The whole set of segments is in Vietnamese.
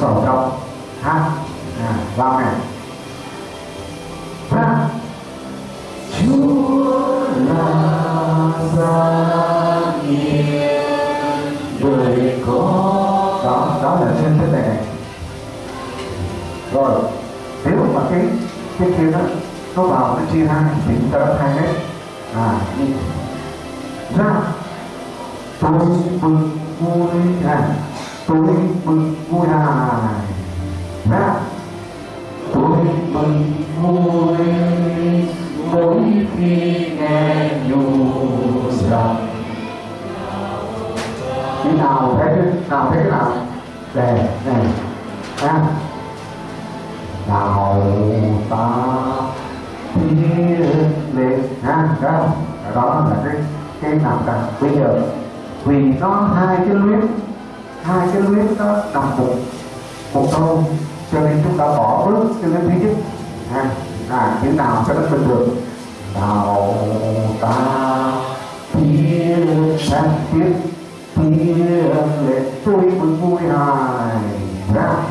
sổ trong ha. À, vào này. Ha. Chúa là gia nhiên đời có đó đó là trên thế này. Rồi nếu mà cái cái kia đó nó vào nó chia hai thì chúng ta đã hai hết à ra tôi tôi đề này ha nào ta thiên liệt ha đó. Đó là cái cái nào cần bây giờ, vì có hai cái luyến hai cái luyến nó đồng một một câu cho nên chúng ta bỏ bước cho nên thứ nhất. Ha là những nào cho nó bình thường. Nào ta thiên sang tiếp year, let's sweep and behind.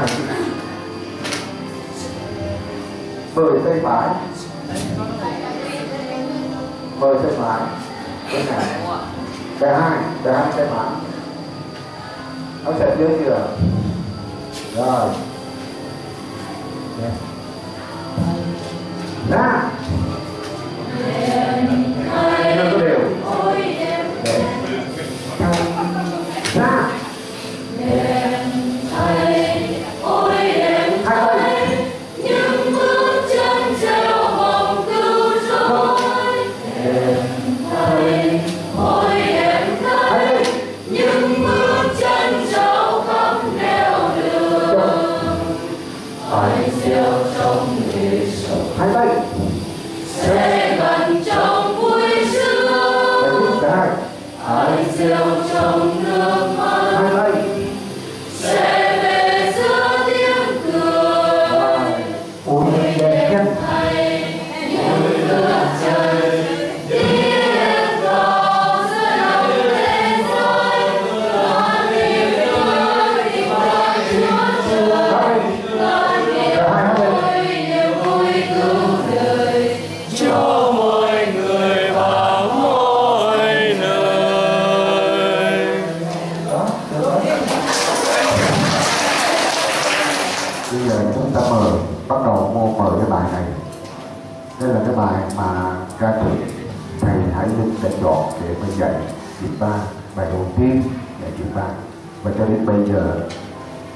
Mời tay mời tay phải mời tay phải cái này. Tay hai tay hai tay phải nó sẽ dưới chưa rồi. Nè. ra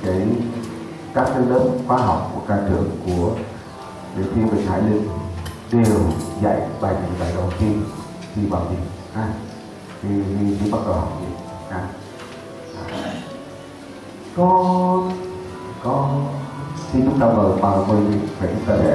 cái các cái lớp khóa học của ca trưởng của địa thiên Bình Hải Linh đều dạy bài này bài đầu tiên thì vào gì ha thì thì, thì bắt đầu học gì ha con con khi chúng ta mời mời mời phải chúng ta để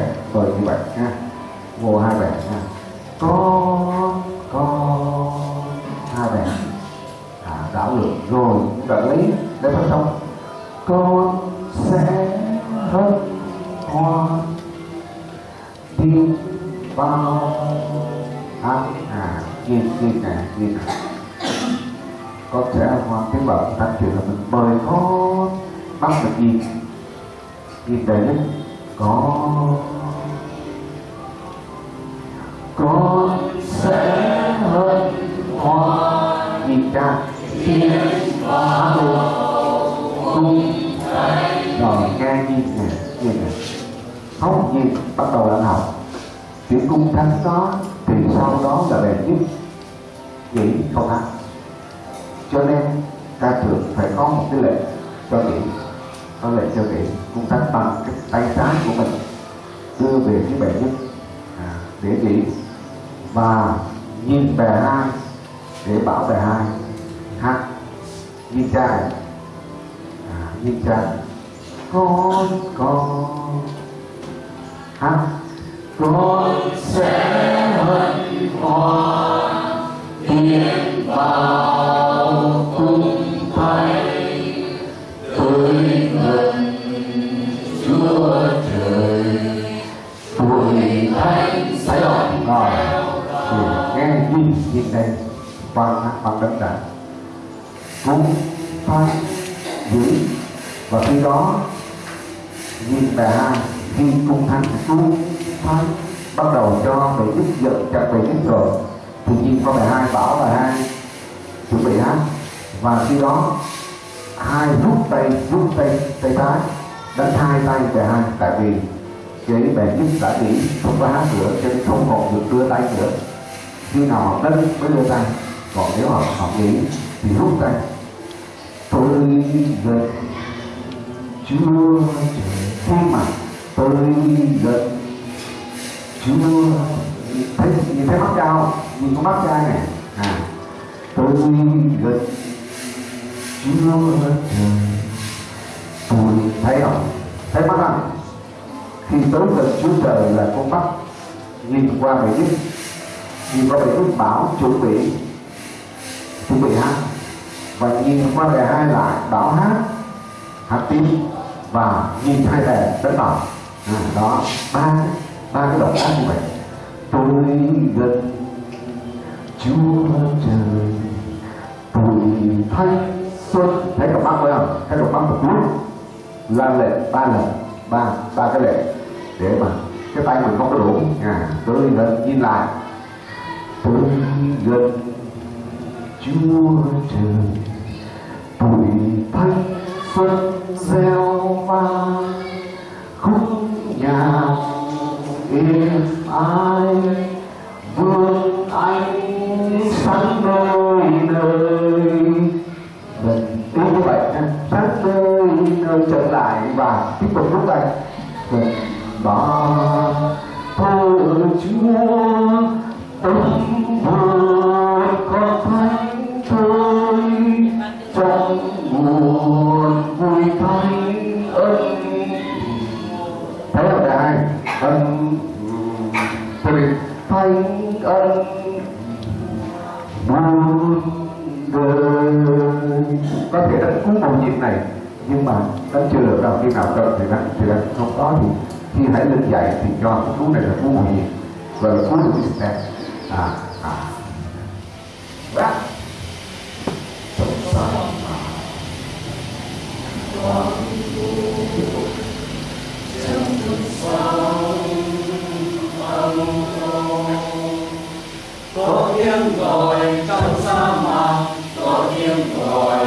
gì đấy có con sẽ hơn hoa nhìn ra thiên phá luôn cung rồi nghe gì nè như này. Không gì bắt đầu là học chữ cung thánh đó thì sau đó là bền nhất nghĩ không thắng cho nên ca trường phải có một cái lệnh cho nghĩ, có lệnh cho nghĩ chúng ta bằng cái tay trái của mình đưa về cái bệ nhất à, để nghỉ và nhìn bè hai để bảo bè hai hát nhìn cha này à, nhìn cha con con. Hát con sẽ hân hoan tiến vào nghe nhìn nhìn đây bằng bằng đất đàn cung thánh giữ, và khi đó, nhìn bà hai, khi cung thánh cung thánh bắt đầu cho bề đức giận chặt về đức rồi. Thì nhìn có bài hai bảo bài hai, chuẩn bị hát và khi đó, hai rút tay rút tay tay trái đánh hai tay bè hai, tại vì chế bè nhất đã nghĩ không có hát nữa cho nên không còn được đưa tay nữa khi nào họ đánh mới đưa tay còn nếu họ học nghĩ thì rút tay tôi gần Chúa khi mà tôi gần Chúa thấy nhìn thấy mắt cao nhìn có mắt trai này à tôi gần Chúa trời. Tôi thấy không? Thấy mắt không? Khi tới gần Chúa trời là con mắt nhìn qua bề biết nhìn qua bề lúc bảo chuẩn bị chuẩn bị hát. Và nhìn qua đề hai lại bảo hát hát tim và nhìn hai đề đánh bảo à, đó ba ba cái động tác như vậy. Tôi gần chúa trời. Tôi thay xuân. Thấy cặp mắt phải không? Thấy cặp mắt một lúc la lệ ba lần ba ba cái lệ. Để mà cái tay mình không có đủ. À tôi gần nhìn lại tôi gần chúa trời, bụi thanh xuân gieo vang, khúc nhạc êm ai vương ánh sáng nơi nơi. Mình đúng như vậy sáng nơi nơi, trở lại và tiếp tục lúc này. Vâng, Mình ba thơ chúa, tâm cái câu chuyện này. Nhưng mà đánh chưa được đâu khi nào cần thì đánh thì đánh không có thì khi hãy lên dạy thì cho cái cú này là cú một nhịp và là cú được cái sự à à. Đó có tiếng gọi trong sa mạc, có tiếng gọi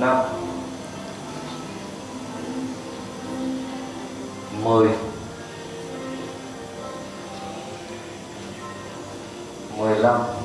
năm mười mười lăm.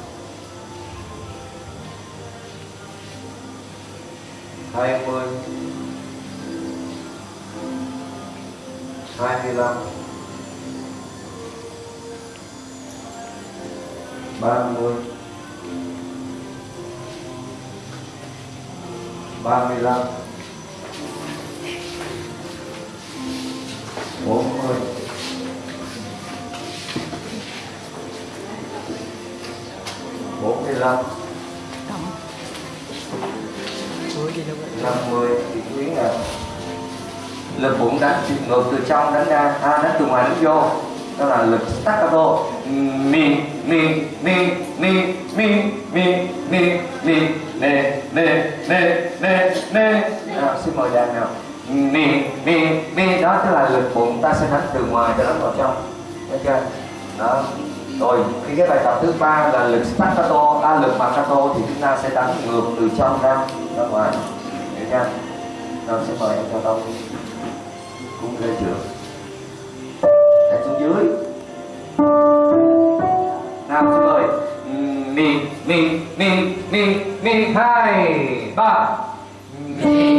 Pinocchio đó là lực staccato. Ni mi mi mi mi mi mi mi nê nê nê nê nê à, xin mời đàn nào. Mi mi mi đó tức là lực bụng ta sẽ đánh từ ngoài cho đánh vào trong. Thấy chưa? Đó. Rồi khi cái bài tập thứ ba là lực staccato à, lực marcato thì chúng ta sẽ đánh ngược từ trong ra ra ngoài. Được chưa? Rồi xin mời em cho tông. Cũng ghê trưởng mi mi mi mi hai ba mi.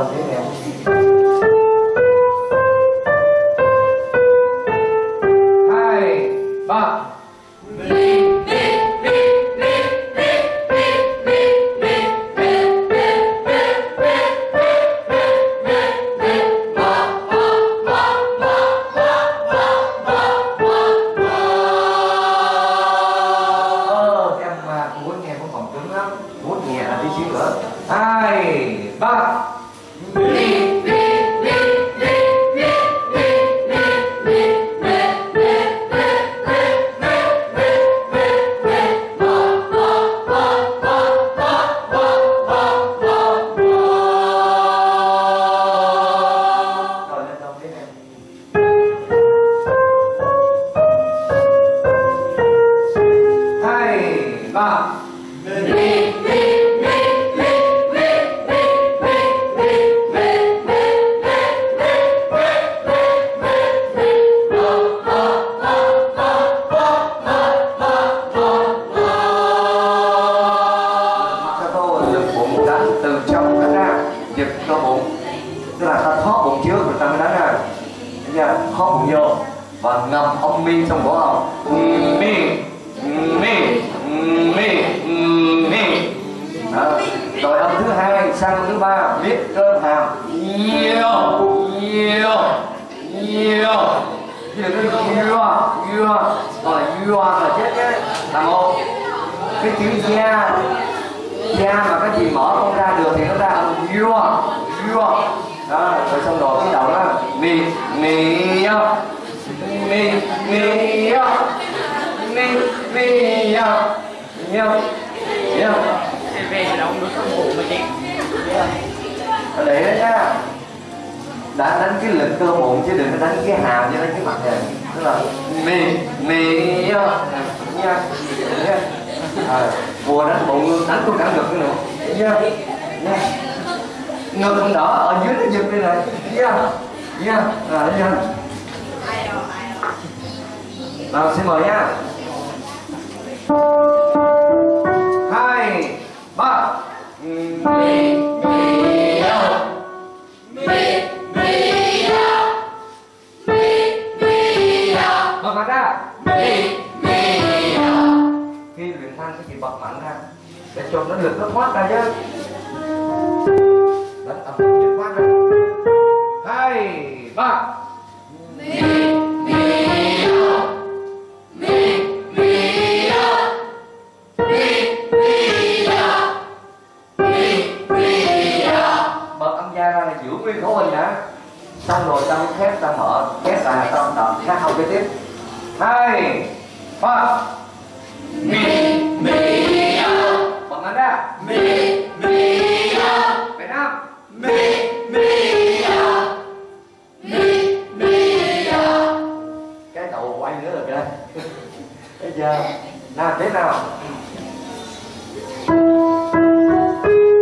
talvez. Khó bụng vô và ngậm âm mi trong cổ họng mi mi mi mi rồi âm thứ hai, sang âm thứ ba viết cơm hàm. Yêu yêu yêu. Thì cái yêu yêu rồi yêu là chết cái là một. Cái chữ da da mà cái gì mở không ra được thì nó ra âm yêu yêu đó rồi xong rồi cái đầu đó. Mi mi mi mi mi mi yêu yêu về thì đâu được không bụng mà chị để đó nha. Đã đánh cái lực cơ bụng chứ đừng có đánh cái hàm cho đánh cái mặt này tức là mì mì nha nha nha à, vừa đánh bụng đánh tôi cả ngực nữa nha nha ngực không đỏ, ở dưới nó giật đây này. Nha nha rồi nha nào, xin mời nha. Hai, ba. Mì mì bật mạnh ra. Khi luyện thanh sẽ bị bật mạnh ra, để cho nó lực nó thoát ra chứ dẫn âm nhất quán ra hai ba mi mi do mi mi do mi mi do mi mi do bật âm gia ra là giữ nguyên khẩu hình nhá, xong rồi ta mới khép ta mở khép lại ta tâm tầm khác không kế tiếp hai ba mi mi do bật nó ra mi bây giờ làm thế nào?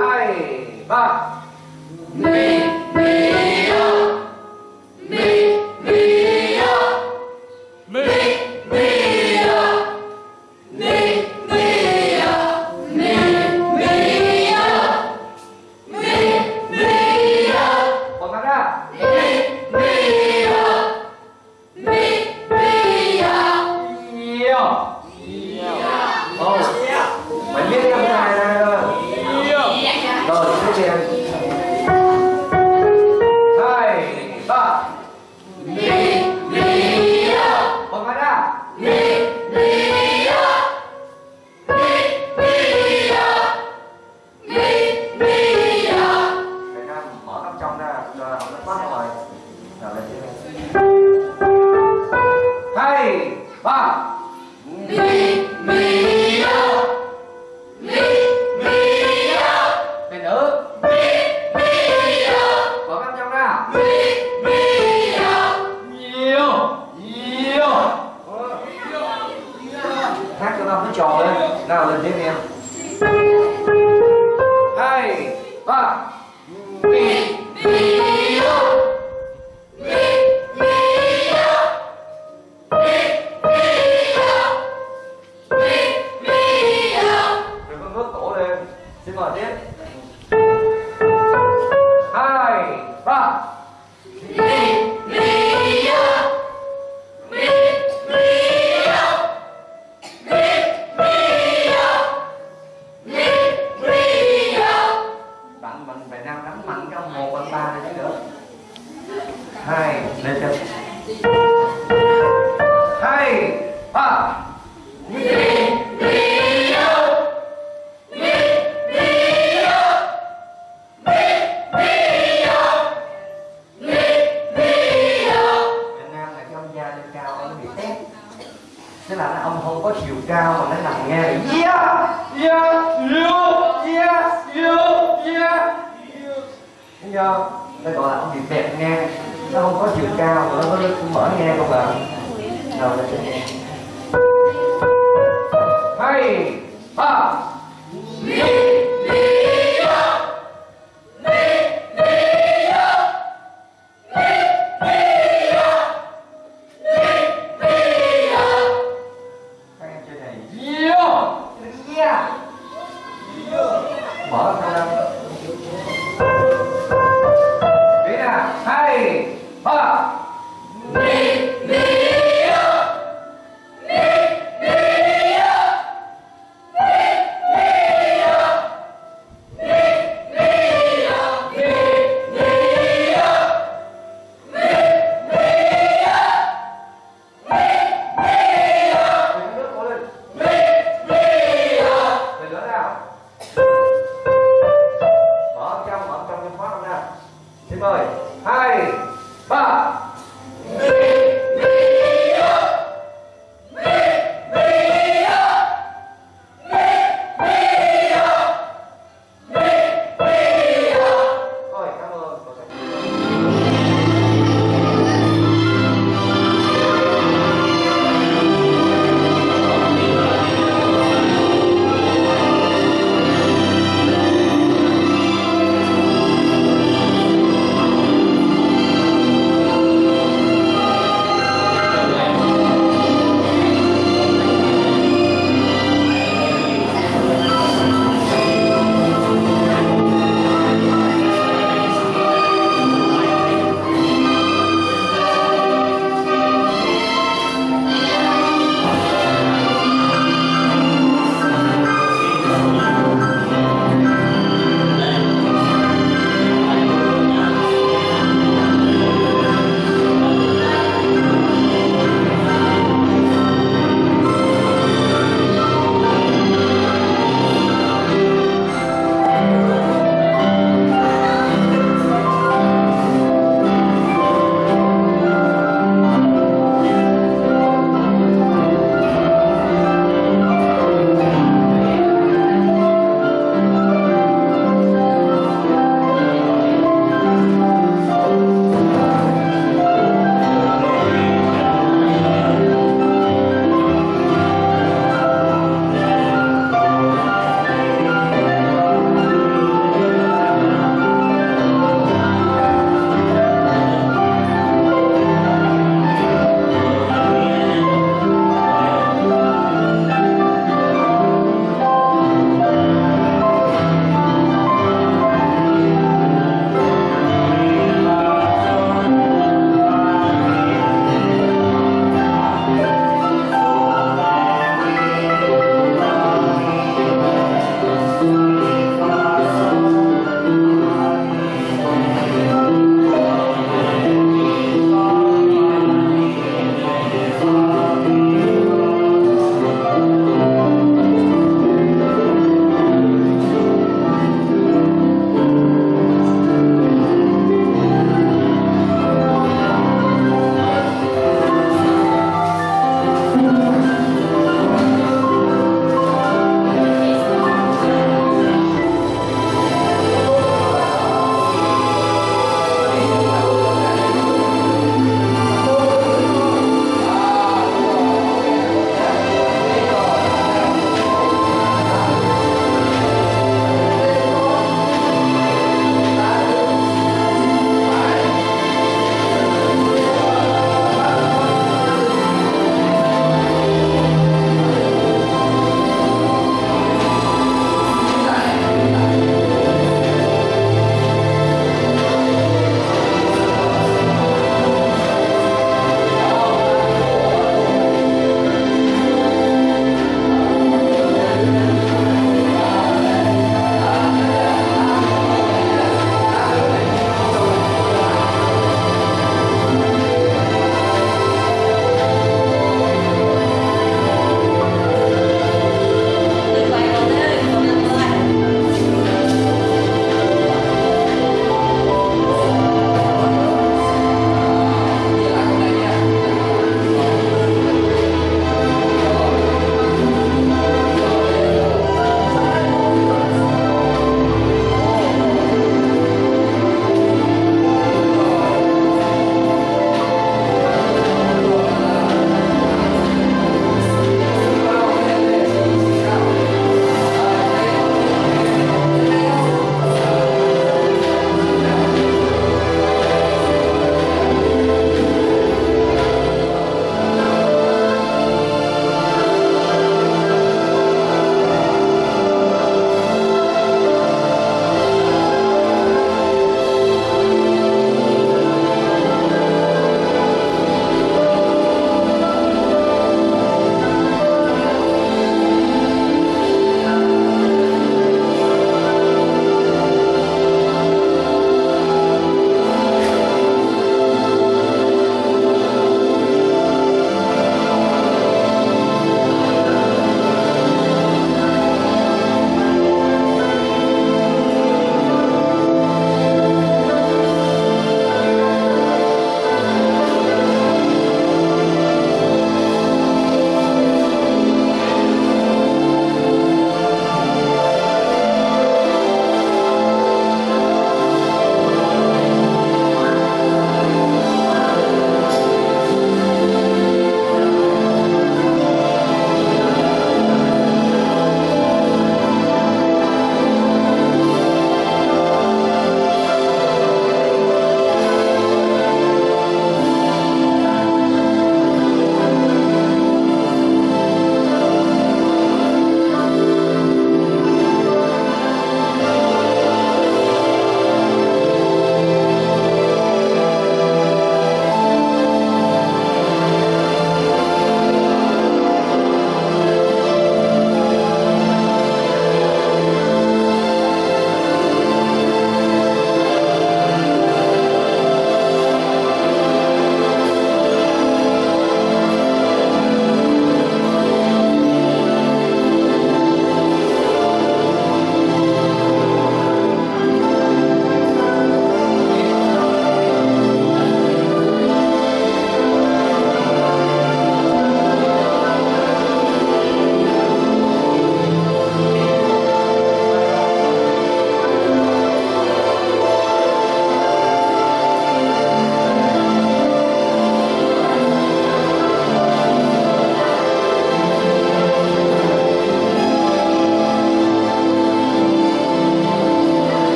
Hai ba. Mi mi nhiều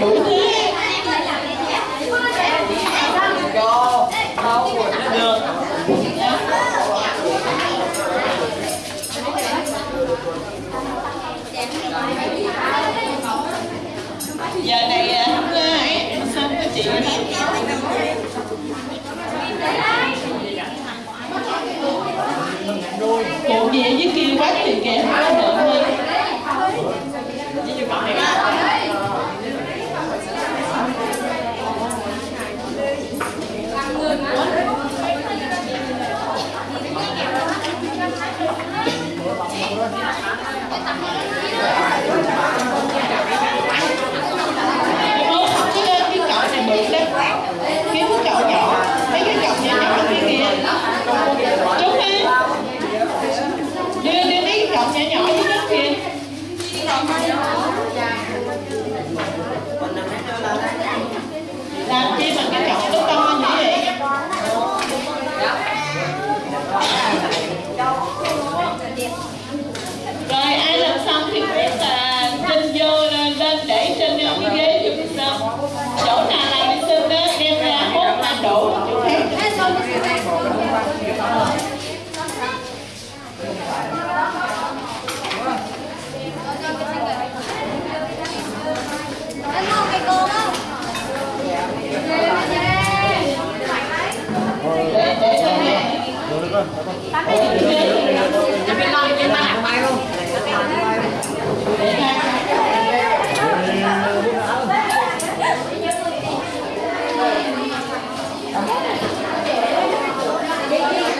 Yeah.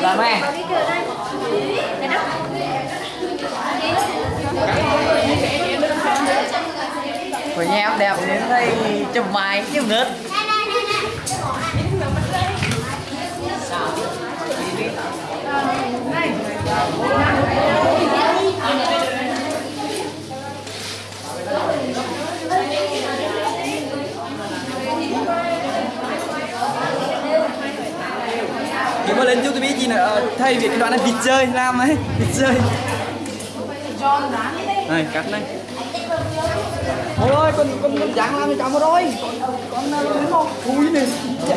Làm em. Của nhau đẹp đến đây chụp bài chứ ngớt. Nếu mà lên YouTube gì nữa ờ, thay vì cái đoạn này, vịt chơi làm ấy vịt chơi. Này, cắt này. Ôi ơi con con con dáng làm cho cháu rồi con con làm không cúi này. Dạ.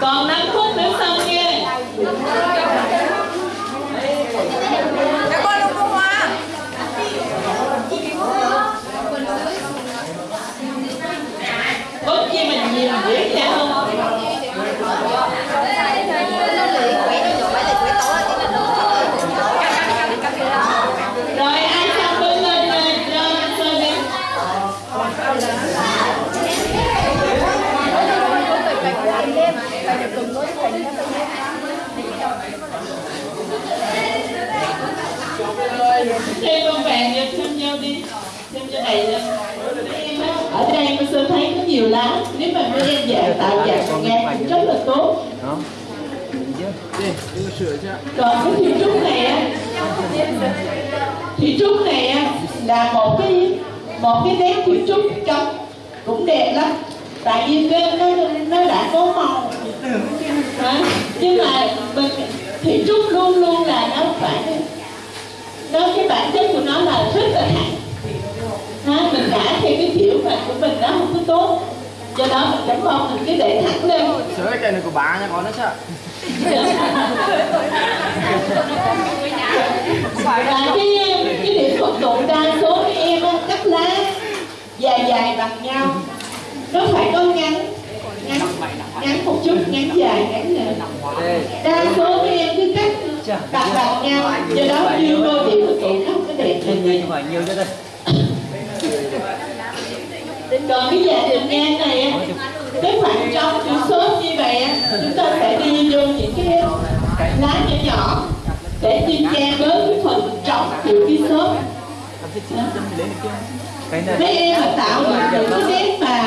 广南 nhiều lá nếu mà mấy em dạng tạo dạng nghe cũng rất là tốt. Còn cái thủy trúc này á thủy trúc này á là một cái một cái nét thủy trúc trống cũng đẹp lắm. Tại vì nó nó nó đã có màu. Hả? nhưng mà mình thủy trúc luôn luôn là nó phải nó cái bản chất của nó là rất là thẳng ha, mình đã theo cái mà của mình nó không có tốt do đó mình cảm ơn mình cứ để thẳng lên sửa cái này của bà nha con nó sao và cái cái điểm thuận tụng đa số các em á, cắt lá dài dài bằng nhau nó phải có ngắn ngắn ngắn một chút ngắn dài ngắn dài đa số các em cứ cắt đặt bằng nhau do đó như đôi điểm thuận tụng nó không có đẹp nhưng mà nhiều cho đây còn cái dạng đường ngang này á, cái khoảng trống chữ số như vậy á, chúng ta sẽ đi vô những cái lá nhỏ nhỏ để đi che bớt cái phần trống của cái số mấy em mà tạo những cái nét mà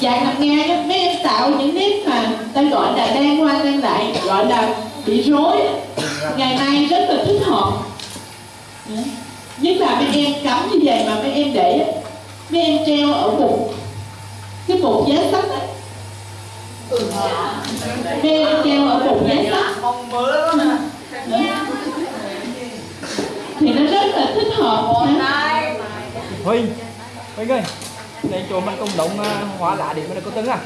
dạng ngang á, mấy em tạo những nét mà ta gọi là đang qua đang lại gọi là bị rối ngày nay rất là thích hợp. Nhất là mấy em cắm như vậy mà mấy em để á, mấy em treo ở một cái bột giá sách ấy mấy em treo ở bột giá sách. Đó. thì nó rất là thích hợp ha. Huynh Huynh ơi Đây chỗ mình công động hóa lá để mình có tứng à